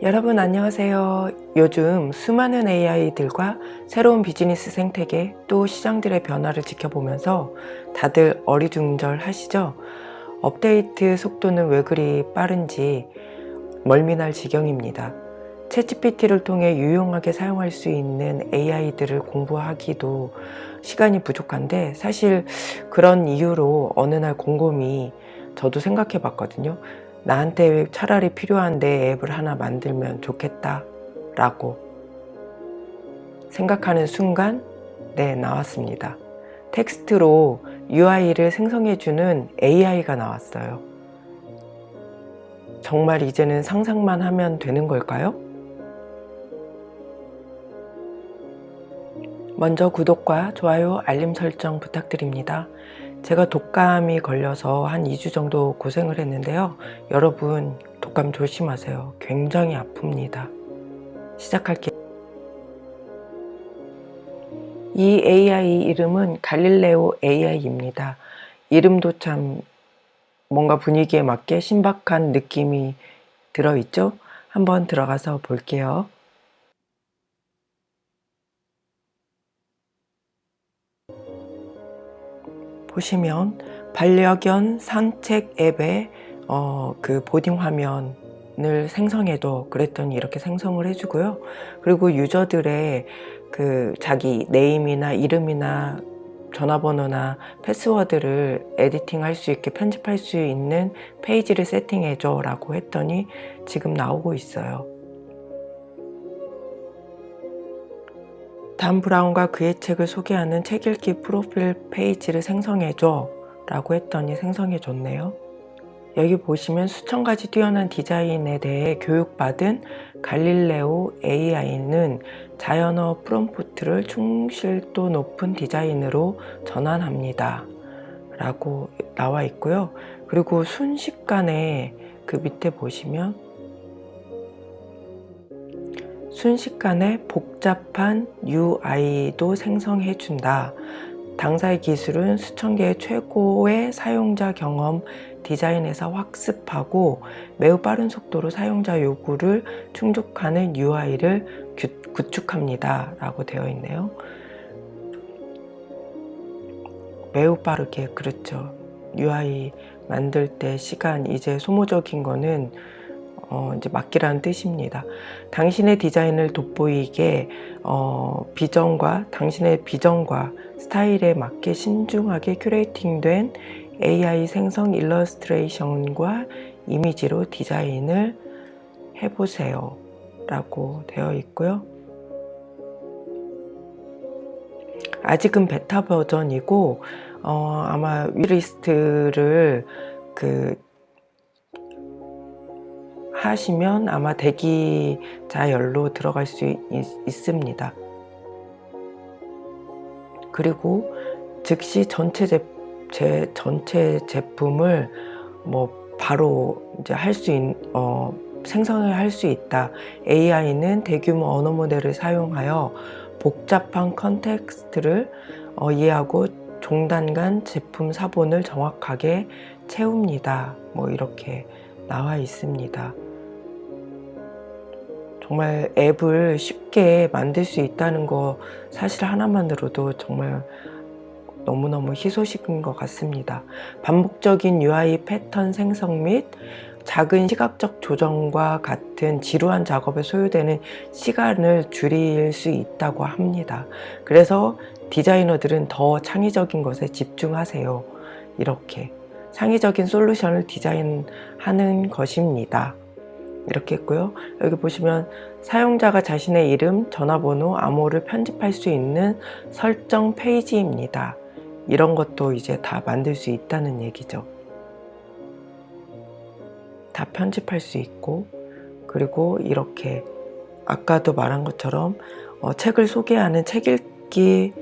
여러분 안녕하세요. 요즘 수많은 AI들과 새로운 비즈니스 생태계 또 시장들의 변화를 지켜보면서 다들 어리둥절 하시죠? 업데이트 속도는 왜 그리 빠른지 멀미날 지경입니다. 챗GPT를 통해 유용하게 사용할 수 있는 AI들을 공부하기도 시간이 부족한데 사실 그런 이유로 어느 날 곰곰이 저도 생각해 봤거든요. 나한테 차라리 필요한 내 앱을 하나 만들면 좋겠다 라고 생각하는 순간 네 나왔습니다. 텍스트로 UI를 생성해주는 AI가 나왔어요. 정말 이제는 상상만 하면 되는 걸까요? 먼저 구독과 좋아요 알림 설정 부탁드립니다 제가 독감이 걸려서 한 2주 정도 고생을 했는데요. 여러분 독감 조심하세요. 굉장히 아픕니다. 시작할게요. 이 AI 이름은 갈릴레오 AI입니다. 이름도 참 뭔가 분위기에 맞게 신박한 느낌이 들어있죠? 한번 들어가서 볼게요. 보시면 반려견 산책 앱에 어, 그 boarding 화면을 생성해줘 그랬더니 이렇게 생성을 해주고요. 그리고 유저들의 그 자기 네임이나 이름이나 전화번호나 패스워드를 editing 할 수 있게 편집할 수 있는 페이지를 세팅해줘 라고 했더니 지금 나오고 있어요. 단 브라운과 그의 책을 소개하는 책 읽기 프로필 페이지를 생성해줘 라고 했더니 생성해 줬네요. 여기 보시면 수천 가지 뛰어난 디자인에 대해 교육받은 갈릴레오 AI는 자연어 프롬프트를 충실도 높은 디자인으로 전환합니다. 라고 나와 있고요. 그리고 순식간에 그 밑에 보시면 순식간에 복잡한 UI도 생성해 준다. 당사의 기술은 수천 개의 최고의 사용자 경험 디자인에서 학습하고 매우 빠른 속도로 사용자 요구를 충족하는 UI를 구축합니다. 라고 되어 있네요. 매우 빠르게 그렇죠. UI 만들 때 시간 이제 소모적인 거는 어, 이제 맡기라는 뜻입니다. 당신의 디자인을 돋보이게 어, 비전과 당신의 비전과 스타일에 맞게 신중하게 큐레이팅된 AI 생성 일러스트레이션과 이미지로 디자인을 해보세요 라고 되어 있고요. 아직은 베타 버전이고 어, 아마 waitlist를 그 하시면 아마 대기자열로 들어갈 수 있, 있습니다. 그리고 즉시 전체 제, 제 전체 제품을 뭐 바로 이제 할 수 있, 어, 생성을 할 수 있다. AI는 대규모 언어 모델을 사용하여 복잡한 컨텍스트를 어, 이해하고 종단 간 제품 사본을 정확하게 채웁니다. 뭐 이렇게 나와 있습니다. 정말 앱을 쉽게 만들 수 있다는 거 사실 하나만으로도 정말 너무너무 희소식인 것 같습니다. 반복적인 UI 패턴 생성 및 작은 시각적 조정과 같은 지루한 작업에 소요되는 시간을 줄일 수 있다고 합니다. 그래서 디자이너들은 더 창의적인 것에 집중하세요. 이렇게 창의적인 솔루션을 디자인하는 것입니다. 이렇게 했고요. 여기 보시면 사용자가 자신의 이름, 전화번호, 암호를 편집할 수 있는 설정 페이지입니다. 이런 것도 이제 다 만들 수 있다는 얘기죠. 다 편집할 수 있고 그리고 이렇게 아까도 말한 것처럼 어, 책을 소개하는 책 읽기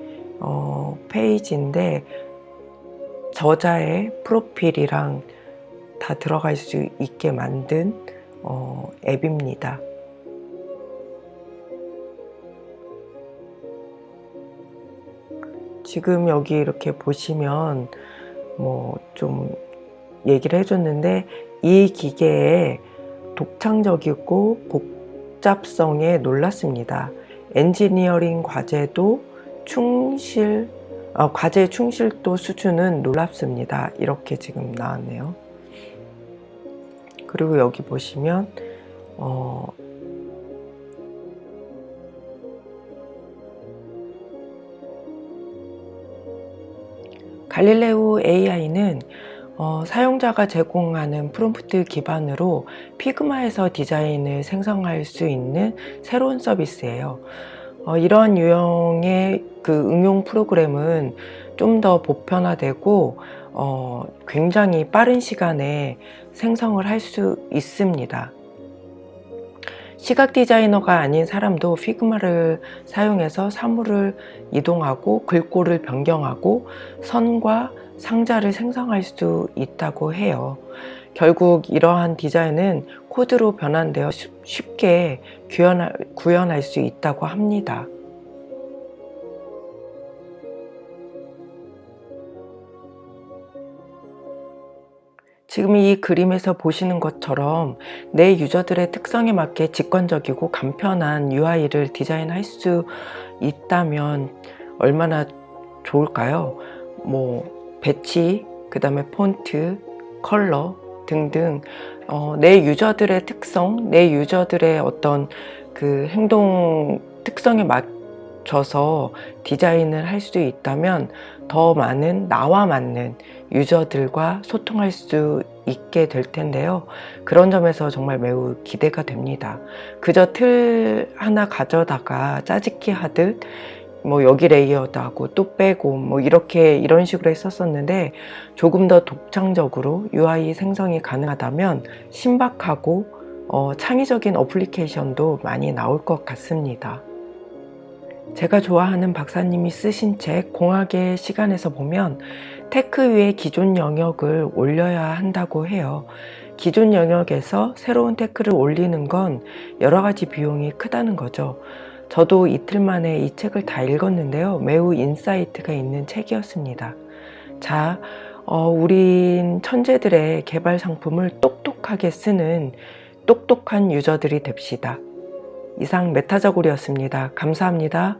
어, 페이지인데 저자의 프로필이랑 다 들어갈 수 있게 만든 어, 앱입니다. 지금 여기 이렇게 보시면 뭐 좀 얘기를 해줬는데 이 기계에 독창적이고 복잡성에 놀랐습니다. 엔지니어링 과제도 충실, 어, 과제 충실도 수준은 놀랍습니다. 이렇게 지금 나왔네요. 그리고 여기 보시면 어, 갈릴레오 AI는 어, 사용자가 제공하는 프롬프트 기반으로 피그마에서 디자인을 생성할 수 있는 새로운 서비스예요. 어, 이러한 유형의 그 응용 프로그램은 좀 더 보편화되고 어, 굉장히 빠른 시간에 생성을 할 수 있습니다. 시각 디자이너가 아닌 사람도 피그마를 사용해서 사물을 이동하고 글꼴을 변경하고 선과 상자를 생성할 수 있다고 해요. 결국 이러한 디자인은 코드로 변환되어 쉽게 구현할, 수 있다고 합니다. 지금 이 그림에서 보시는 것처럼 내 유저들의 특성에 맞게 직관적이고 간편한 UI를 디자인할 수 있다면 얼마나 좋을까요? 뭐 배치, 그 다음에 폰트, 컬러 등등 어, 내 유저들의 특성, 내 유저들의 어떤 그 행동 특성에 맞춰서 디자인을 할 수 있다면 더 많은 나와 맞는 유저들과 소통할 수 있게 될 텐데요. 그런 점에서 정말 매우 기대가 됩니다. 그저 틀 하나 가져다가 짜집기 하듯 뭐 여기 layered 하고 또 빼고 뭐 이렇게 이런 식으로 했었었는데 조금 더 독창적으로 UI 생성이 가능하다면 신박하고 어, 창의적인 어플리케이션도 많이 나올 것 같습니다. 제가 좋아하는 박사님이 쓰신 책 공학의 시간에서 보면 tech 위에 기존 영역을 올려야 한다고 해요. 기존 영역에서 새로운 tech를 올리는 건 여러 가지 비용이 크다는 거죠. 저도 이틀 만에 이 책을 다 읽었는데요. 매우 insight가 있는 책이었습니다. 자, 어, 우린 천재들의 개발 상품을 똑똑하게 쓰는 똑똑한 유저들이 됩시다. 이상 메타저골이었습니다. 감사합니다.